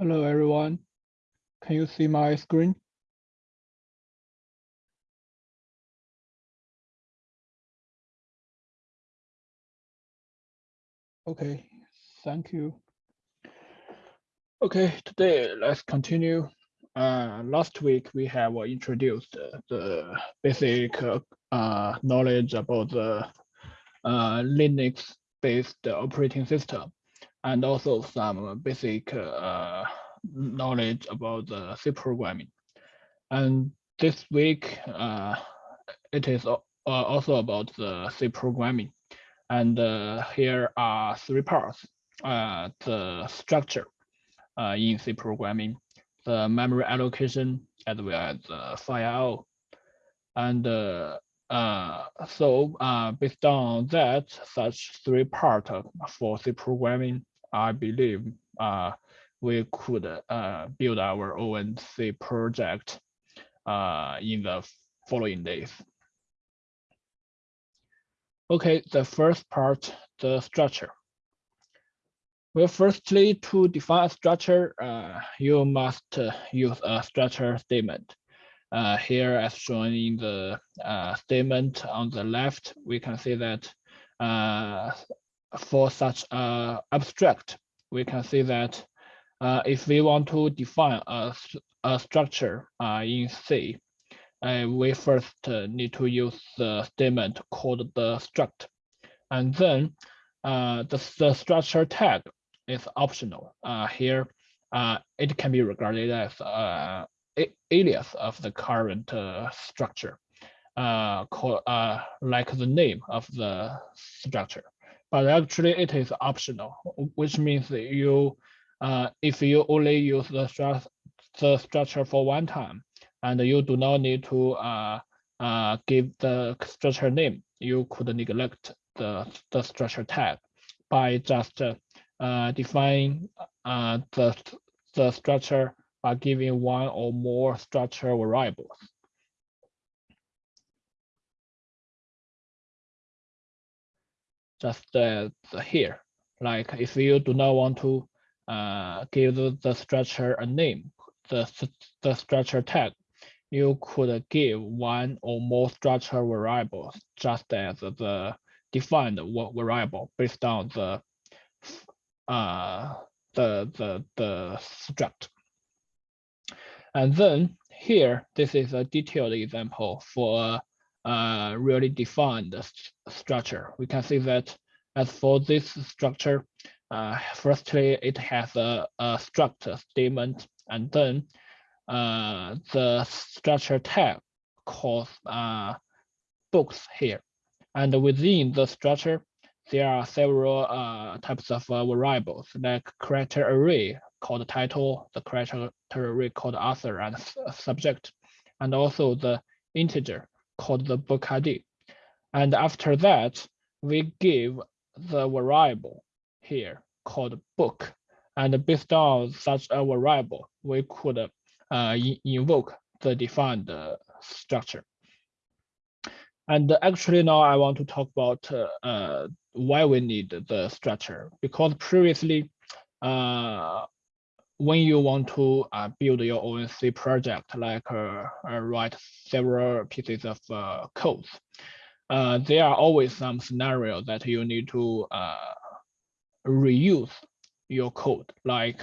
Hello, everyone. Can you see my screen? Okay, thank you. Okay, today let's continue. Uh, last week we have introduced the basic uh, knowledge about the uh, Linux-based operating system and also some basic uh, knowledge about the C programming. And this week, uh, it is uh, also about the C programming. And uh, here are three parts, uh, the structure uh, in C programming, the memory allocation, as well as the file. And uh, so uh, based on that, such three parts for C programming, I believe uh, we could uh, build our own C project uh, in the following days. Okay, the first part, the structure. Well, firstly, to define a structure, you must use a structure statement. Uh, here, as shown in the uh, statement on the left, we can see that uh, for such abstract, we can see that uh, if we want to define a, a structure uh, in C, uh, we first need to use the statement called the struct. And then the, the structure tag is optional. Here, it can be regarded as alias of the current structure, called, like the name of the structure. But actually it is optional, which means you, uh, if you only use the, stru the structure for one time, and you do not need to uh, uh, give the structure name, you could neglect the, the structure tag by just uh, defining uh, the, the structure by giving one or more structure variables. just uh, here. Like if you do not want to uh, give the structure a name, the, the structure tag, you could give one or more structure variables just as the defined variable based on the uh, the the the struct. And then here, this is a detailed example for a really defined structure. We can see that as for this structure, uh, firstly, it has a, a struct statement, and then uh, the structure tag calls uh, books here. And within the structure, there are several uh, types of uh, variables like character array called title, the character called author and subject, and also the integer called the book ID. And after that, we give the variable here called book. And based on such a variable, we could uh, invoke the defined uh, structure. And actually now I want to talk about uh, why we need the structure because previously uh, when you want to uh, build your own C project, like uh, uh, write several pieces of uh, code, uh, there are always some scenarios that you need to uh, reuse your code. Like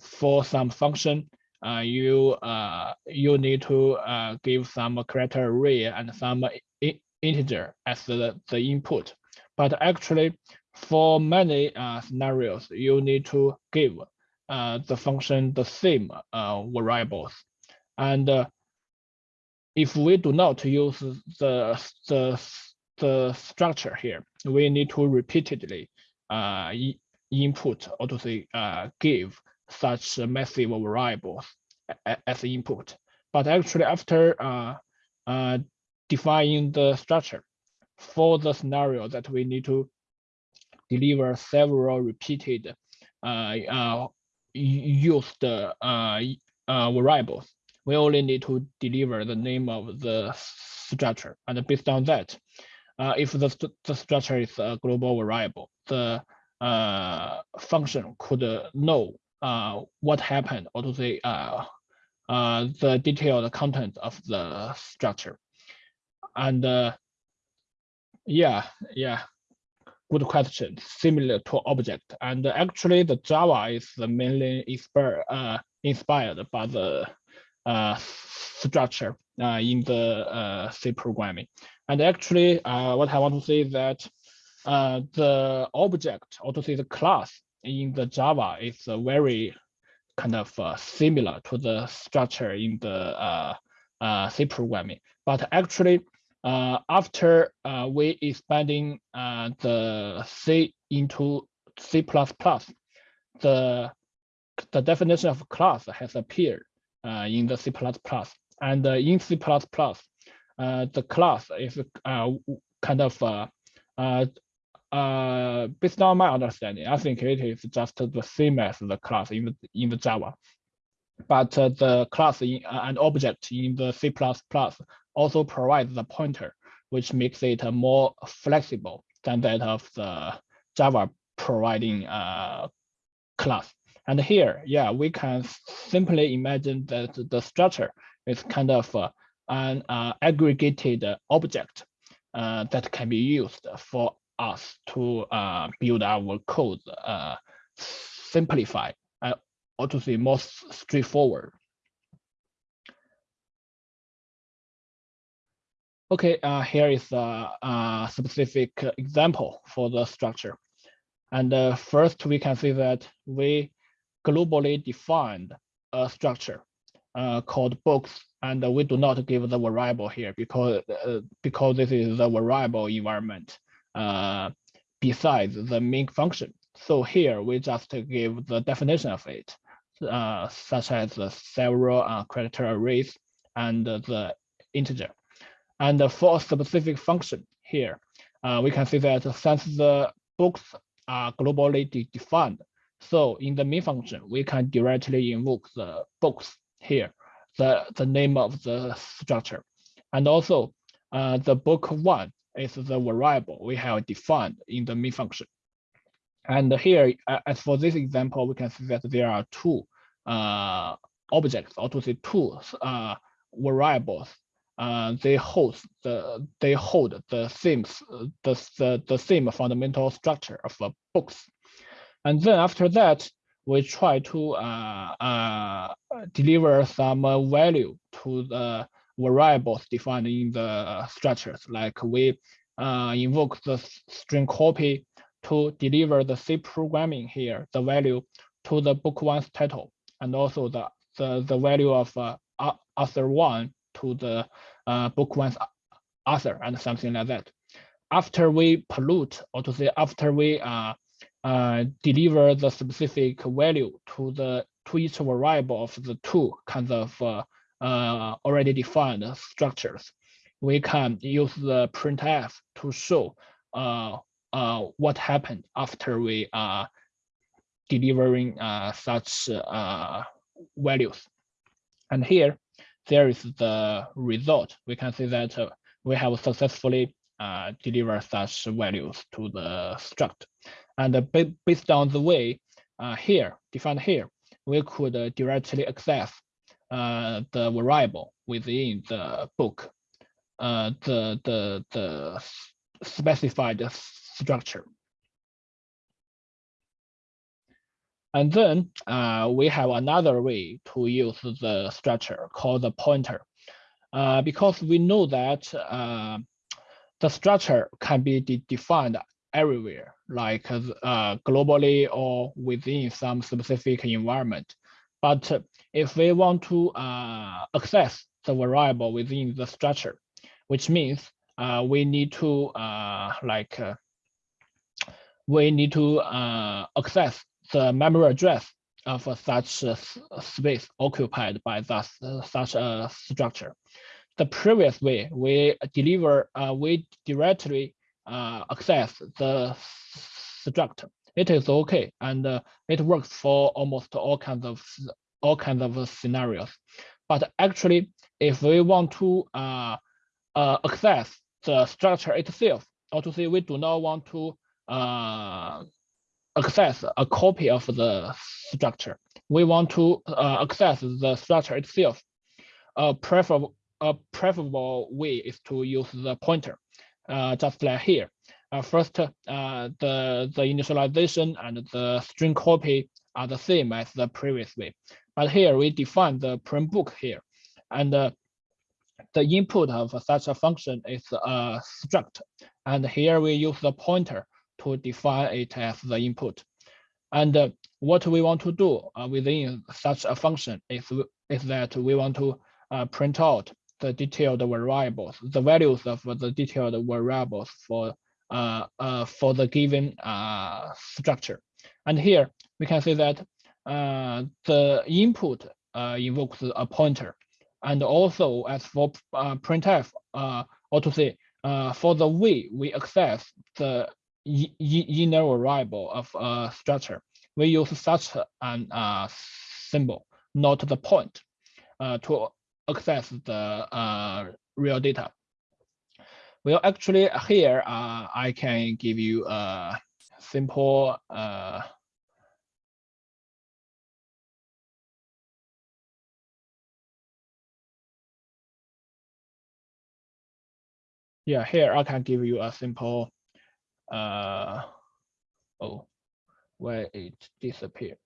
for some function, you you need to give some character array and some integer as the, the input. But actually, for many scenarios, you need to give uh, the function the same uh, variables. And uh, if we do not use the, the, the structure here, we need to repeatedly uh, input or to say uh, give such massive variables as input. But actually after uh, defining the structure for the scenario that we need to deliver several repeated uh, uh, use the uh, uh, variables. We only need to deliver the name of the structure. And based on that, uh, if the, st the structure is a global variable, the uh, function could know uh, what happened or to say uh, uh, the detailed content of the structure. And uh, yeah, yeah, good question. Similar to object, and actually the Java is mainly inspired uh, inspired by the uh, structure uh, in the uh, C programming. And actually, uh, what I want to say is that uh, the object, or to say the class in the Java is very kind of similar to the structure in the C programming. But actually, uh, after uh, we expanding uh, the C into C++, the the definition of class has appeared uh, in the C++, and uh, in C++, uh, the class is kind of based on my understanding, I think it is just the same as the class in the in the Java, but the class in, an object in the C++ also provides the pointer, which makes it more flexible than that of the Java providing uh, class. And here, yeah, we can simply imagine that the structure is kind of uh, an uh, aggregated object uh, that can be used for us to uh, build our code uh, simplify or to say more straightforward. Okay, uh, here is a, a, specific example for the structure. And uh, first, we can see that we globally defined a structure uh, called books, and we do not give the variable here because uh, because this is the variable environment uh, besides the main function. So here we just give the definition of it, uh, such as the several character arrays and the integer. And for a specific function here, uh, we can see that since the books are globally de defined, so in the main function, we can directly invoke the books here, the, the name of the structure. And also uh, the book one is the variable we have defined in the main function. And here, as for this example, we can see that there are two uh, objects, or to say two uh, variables uh, they hold the they hold the same the, the the same fundamental structure of uh, books, and then after that we try to uh, uh, deliver some value to the variables defined in the structures. Like we uh, invoke the string copy to deliver the C programming here, the value to the book one's title, and also the the, the value of uh, author one to the uh, book one's author and something like that. After we pollute, or to say after we uh, uh, deliver the specific value to the to each variable of the two kinds of uh, uh, already defined structures, we can use the printf to show uh, uh, what happened after we are delivering uh, such uh, values. And here, there is the result. We can see that uh, we have successfully uh, delivered such values to the struct. And uh, based on the way uh, here, defined here, we could uh, directly access the variable within the book, the, the, the specified structure. And then uh, we have another way to use the structure called the pointer. Uh, because we know that uh, the structure can be de defined everywhere, like uh, globally or within some specific environment. But if we want to uh, access the variable within the structure, which means uh, we need to like we need to access the memory address of such space occupied by that, such a structure. The previous way, we deliver, uh, we directly uh, access the structure. It is okay, and uh, it works for almost all kinds of all kinds of scenarios. But actually, if we want to uh, uh, access the structure itself, or to say we do not want to uh, access a copy of the structure. we want to uh, access the structure itself. A preferable, a preferable way is to use the pointer, uh, just like here. Uh, first, uh, the, the initialization and the string copy are the same as the previous way. But here we define the print book here. And uh, the input of such a function is a struct. And here we use the pointer to define it as the input. And uh, what we want to do uh, within such a function is, is that we want to uh, print out the detailed variables, the values of the detailed variables for uh, uh, for the given uh, structure. And here we can see that the input invokes a pointer. And also as for printf, uh, or to say, uh, for the way we access the inner variable of a structure, we use such an uh, symbol, not the point, uh, to access the uh, real data. Well, actually here, uh, I can give you a simple uh, yeah, here I can give you a simple, uh, oh, where it disappeared.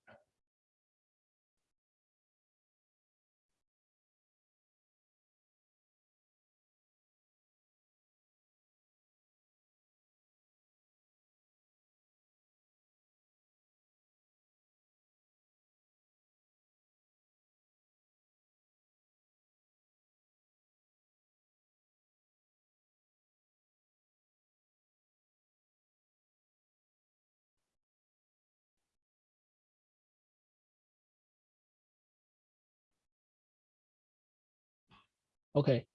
Okay.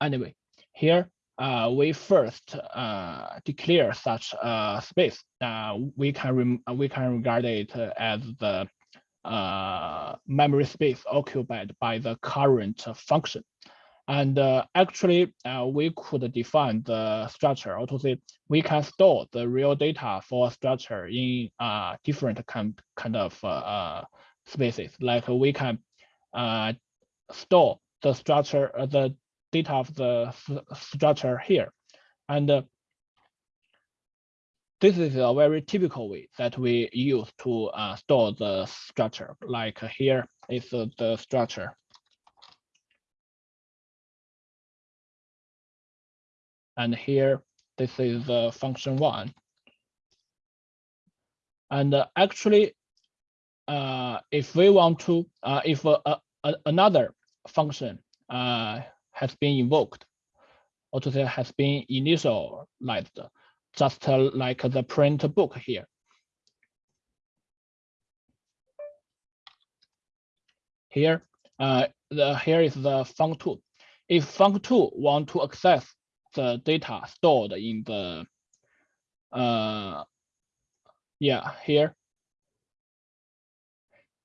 Anyway, here uh, we first uh, declare such a space. Uh, we can we can regard it as the uh, memory space occupied by the current function. And uh, actually, uh, we could define the structure, or to say, we can store the real data for structure in uh, different kind, kind of uh, uh, spaces. Like we can uh, store the structure, uh, the data of the structure here. And uh, this is a very typical way that we use to uh, store the structure. Like here is uh, the structure. And here, this is the function one. And uh, actually, uh, if we want to, uh, if uh, uh, another function uh, has been invoked, or to say has been initialized, just like the print book here. Here, uh, the, here is the func2. If func2 want to access the data stored in the, uh, yeah, here.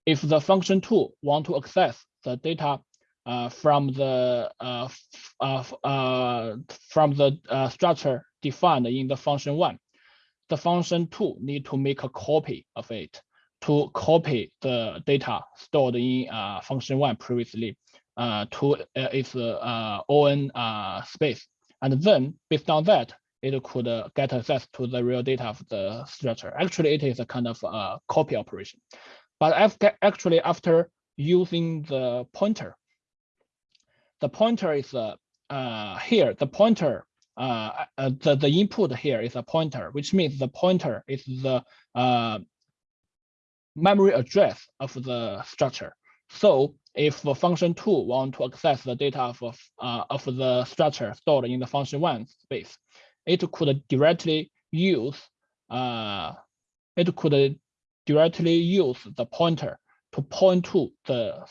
If the function two want to access the data uh, from the uh, uh, uh, from the uh, structure defined in the function one. The function two need to make a copy of it to copy the data stored in function one previously to its own space. And then based on that, it could get access to the real data of the structure. Actually, it is a kind of copy operation. But after, actually, after using the pointer, the pointer is uh, uh, here, the pointer, uh, uh, the, the input here is a pointer, which means the pointer is the uh, memory address of the structure. So if the function two want to access the data of, uh, of the structure stored in the function one space, it could directly use uh, it could directly use the pointer to point to the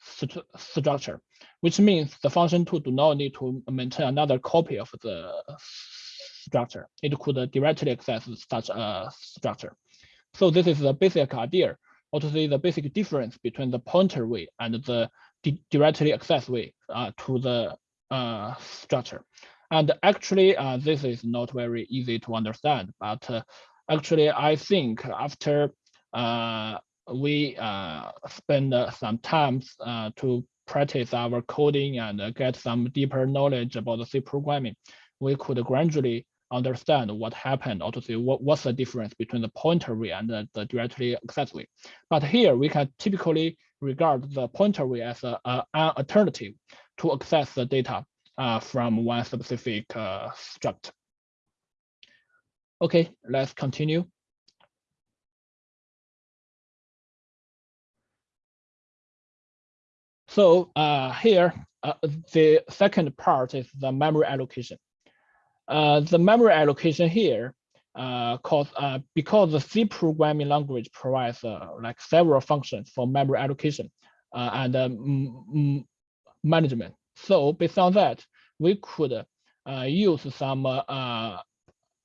st structure which means the function two do not need to maintain another copy of the structure. It could directly access such a structure. So this is the basic idea, or to say the basic difference between the pointer way and the directly access way uh, to the uh, structure. And actually, uh, this is not very easy to understand, but uh, actually, I think after uh, we uh, spend some time to practice our coding and get some deeper knowledge about C programming, we could gradually understand what happened or to see what, what's the difference between the pointer way and the, the directly access way. But here we can typically regard the pointer way as a, a, an alternative to access the data uh, from one specific uh, struct. Okay, let's continue. So uh, here, uh, the second part is the memory allocation. Uh, the memory allocation here, uh, cause, uh, because the C programming language provides uh, like several functions for memory allocation and um, management. So based on that, we could use some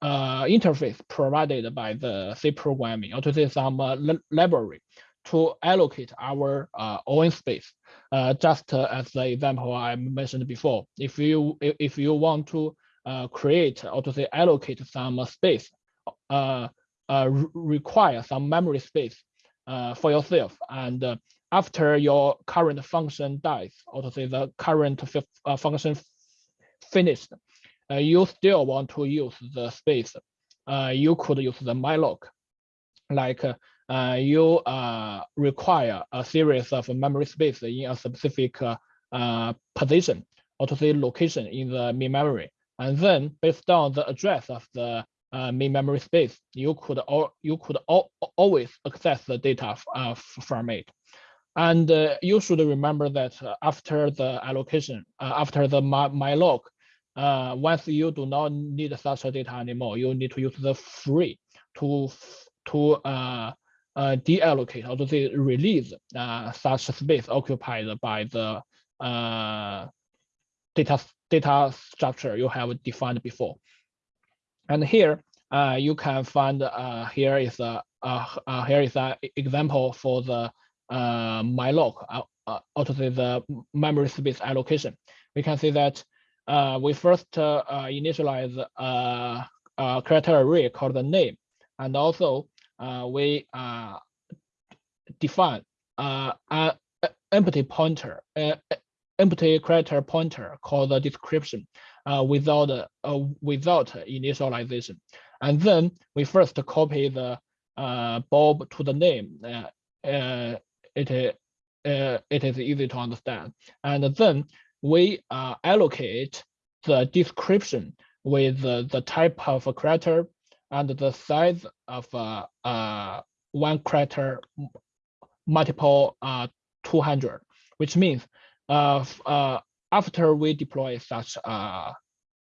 interface provided by the C programming or to say some library to allocate our uh, own space. Uh, just as the example I mentioned before, if you if you want to uh, create or to say allocate some space, uh, uh, require some memory space uh, for yourself. And uh, after your current function dies, or to say the current uh, function finished, uh, you still want to use the space. Uh, you could use the malloc, like uh, you uh, require a series of memory space in a specific uh, uh position or to say location in the main memory. And then based on the address of the uh, main memory space, you could all you could always access the data uh, from it. And you should remember that after the allocation, after the my, uh, once you do not need such data anymore, you need to use the free to to uh, uh, deallocate or to say release uh, such space occupied by the uh, data data structure you have defined before. And here uh, you can find uh, here is a uh, uh, here is an example for the uh, malloc uh, uh, say the memory space allocation. We can see that uh, we first uh, initialize a, a character array called the name, and also we uh, define uh, an empty pointer, uh, empty character pointer called the description uh, without uh, without initialization. And then we first copy the uh, Bob to the name. Uh, uh, it, uh, it is easy to understand. And then we uh, allocate the description with the, the type of a character and the size of uh, uh, one character multiple uh, 200, which means uh, uh, after we deploy such a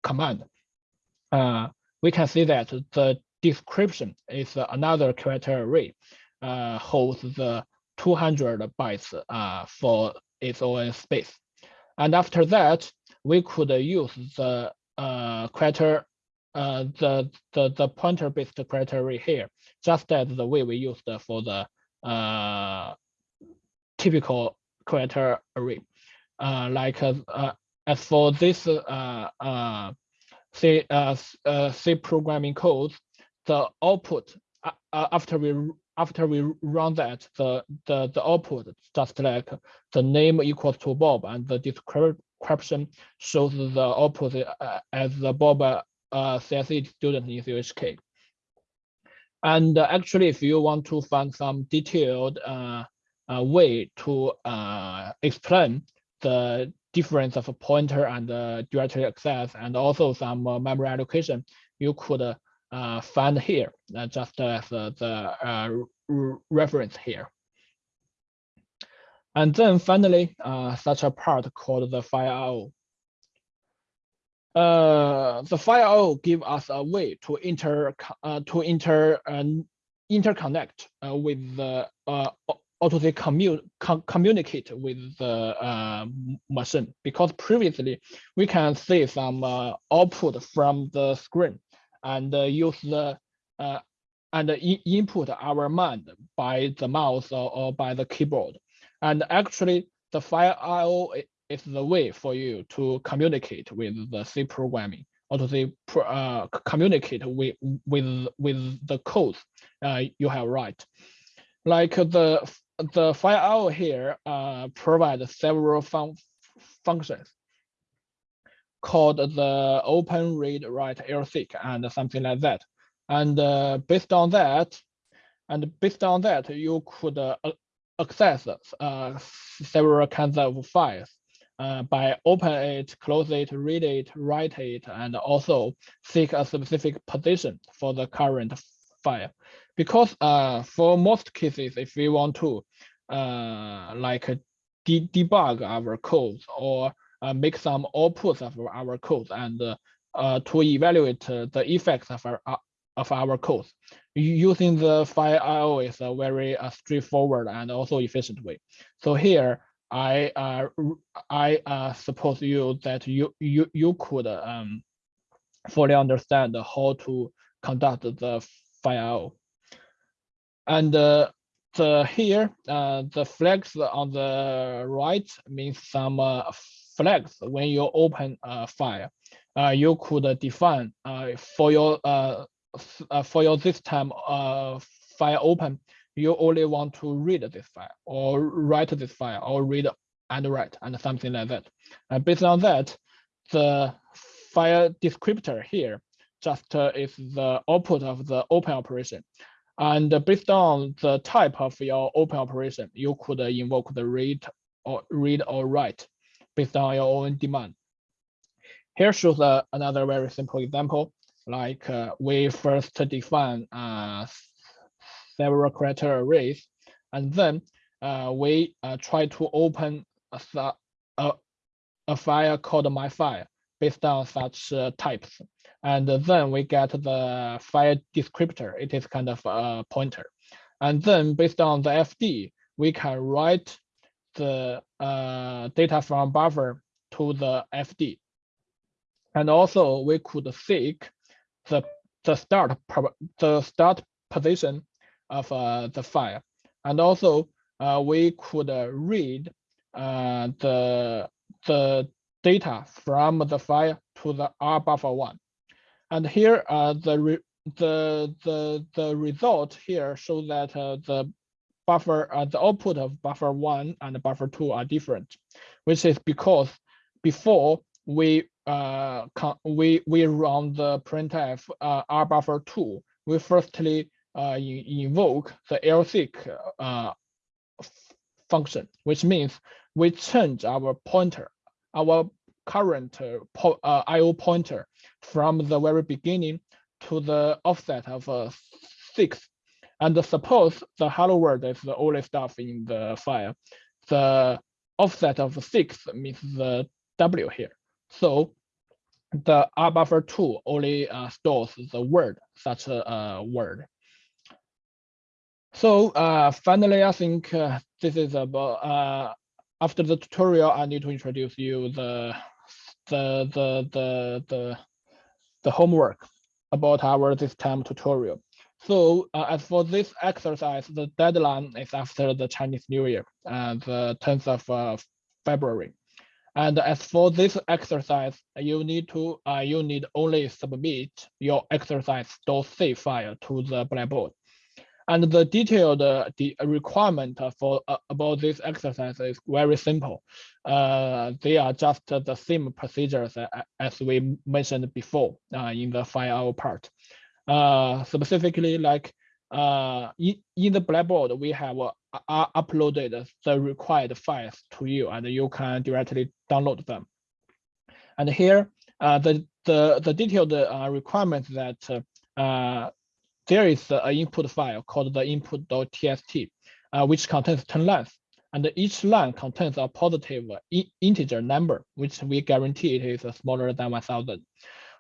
command, uh, we can see that the description is another character array uh, holds the 200 bytes uh, for its own space. And after that, we could use the uh, character, uh, the, the, the pointer based criteria here, just as the way we used for the uh, typical character array. Uh, like uh, uh, as for this uh, uh, C, uh, uh, C programming code, the output uh, uh, after we after we run that, the the the output just like the name equals to Bob and the description shows the output uh, as the Bob uh, CSE student in UHK. And uh, actually, if you want to find some detailed uh, uh, way to uh, explain the difference of a pointer and directory access and also some uh, memory allocation, you could find here, just as the reference here. And then finally, such a part called the file uh, the file give us a way to inter uh, to inter uh, interconnect uh, with the uh, or to say com communicate with the uh, machine. Because previously we can see some uh, output from the screen and uh, use the and input our mind by the mouse or, or by the keyboard. And actually the IO is the way for you to communicate with the C programming or to say uh, communicate with with with the code uh, you have write. like the the file here uh, provides several fun functions called the open read write lseek and something like that. And uh, based on that, and based on that, you could uh, access uh, several kinds of files uh, by open it, close it, read it, write it, and also seek a specific position for the current file. Because uh, for most cases, if we want to uh, like de debug our codes or uh, make some outputs of our code and uh, to evaluate uh, the effects of our of our code. Using the file IO is a very straightforward and also efficient way. So here, I uh, I uh, suppose you that you you you could um, fully understand how to conduct the file. And uh, the here uh, the flags on the right means some uh, flags when you open a file. Uh, you could define for your for your this time file open, you only want to read this file or write this file or read and write and something like that. And based on that, the file descriptor here just uh, is the output of the open operation. And based on the type of your open operation, you could invoke the read or read or write based on your own demand. Here shows uh, another very simple example. Like uh, we first define uh, several character arrays, and then uh, we uh, try to open a, a, a file called my file based on such uh, types. And then we get the file descriptor. It is kind of a pointer. And then based on the FD, we can write the uh, data from buffer to the FD. And also we could seek the the start the start position of uh, the file. And also uh, we could uh, read the the data from the file to the R buffer one. And here the the the the result here shows that the buffer, uh, the output of buffer one and buffer two are different, which is because before we uh, we we run the printf uh, r buffer two, we firstly uh, invoke the lseek uh, function, which means we change our pointer, our current po uh, IO pointer from the very beginning to the offset of uh, six and suppose the hello world is the only stuff in the file. The offset of six means the W here. So the R buffer two only uh, stores the word, such a uh, word. So uh, finally, I think uh, this is about, uh, after the tutorial, I need to introduce you the, the, the, the, the, the homework about our this time tutorial. So uh, as for this exercise, the deadline is after the Chinese New Year, uh, the 10th of uh, February. And as for this exercise, you need to uh, you need only submit your exercise .c file to the Blackboard. And the detailed uh, the requirement for uh, about this exercise is very simple. Uh, they are just the same procedures as we mentioned before uh, in the file part uh, specifically like uh, in, in the Blackboard, we have uh, uh, uploaded the required files to you and you can directly download them. And here, uh, the, the, the detailed uh, requirement that uh, there is an input file called the input.txt, uh, which contains 10 lines. And each line contains a positive integer number, which we guarantee it is smaller than 1000.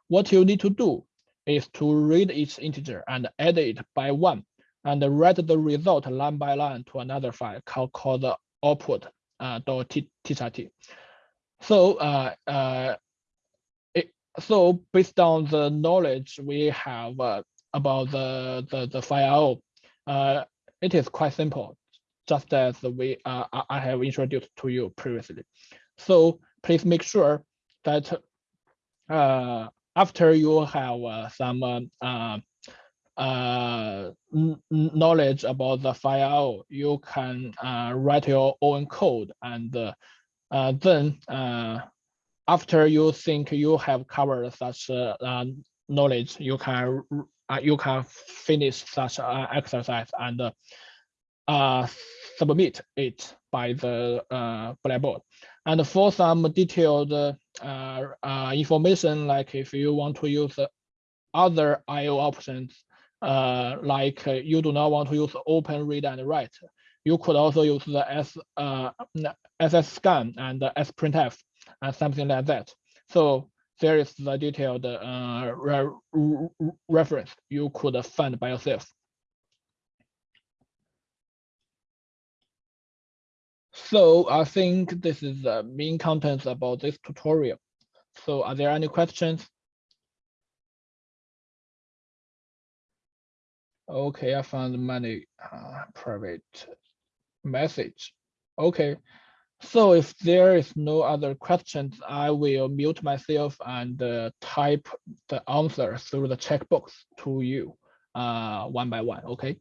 What you need to do is to read each integer and add it by one and write the result line by line to another file called, called the output uh. So, uh, uh, so based on the knowledge we have uh, about the, the, the file, uh, it is quite simple, just as we uh, I have introduced to you previously. So please make sure that uh, after you have uh, some uh, uh, uh, knowledge about the file, you can write your own code and uh, then after you think you have covered such knowledge, you can you can finish such an exercise and uh, submit it by the uh, Blackboard. And for some detailed uh, uh, information, like if you want to use other IO options, uh, like uh, you do not want to use open read and write, you could also use the S, uh, SS scan and the sprintf and something like that. So there is the detailed uh, re reference you could find by yourself. So I think this is the main contents about this tutorial. So are there any questions? Okay, I found many uh, private message. Okay, so if there is no other questions, I will mute myself and uh, type the answer through the checkbox to you uh, one by one, okay?